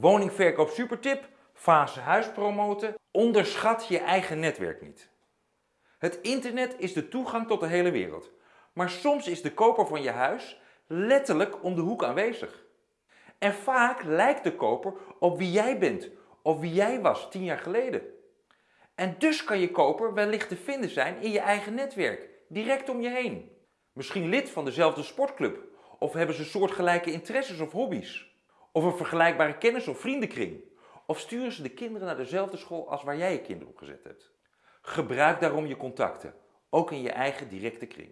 Woningverkoop supertip, fase huis promoten. Onderschat je eigen netwerk niet. Het internet is de toegang tot de hele wereld. Maar soms is de koper van je huis letterlijk om de hoek aanwezig. En vaak lijkt de koper op wie jij bent of wie jij was tien jaar geleden. En dus kan je koper wellicht te vinden zijn in je eigen netwerk, direct om je heen. Misschien lid van dezelfde sportclub of hebben ze soortgelijke interesses of hobby's. Of een vergelijkbare kennis- of vriendenkring. Of sturen ze de kinderen naar dezelfde school als waar jij je kinderen op gezet hebt. Gebruik daarom je contacten, ook in je eigen directe kring.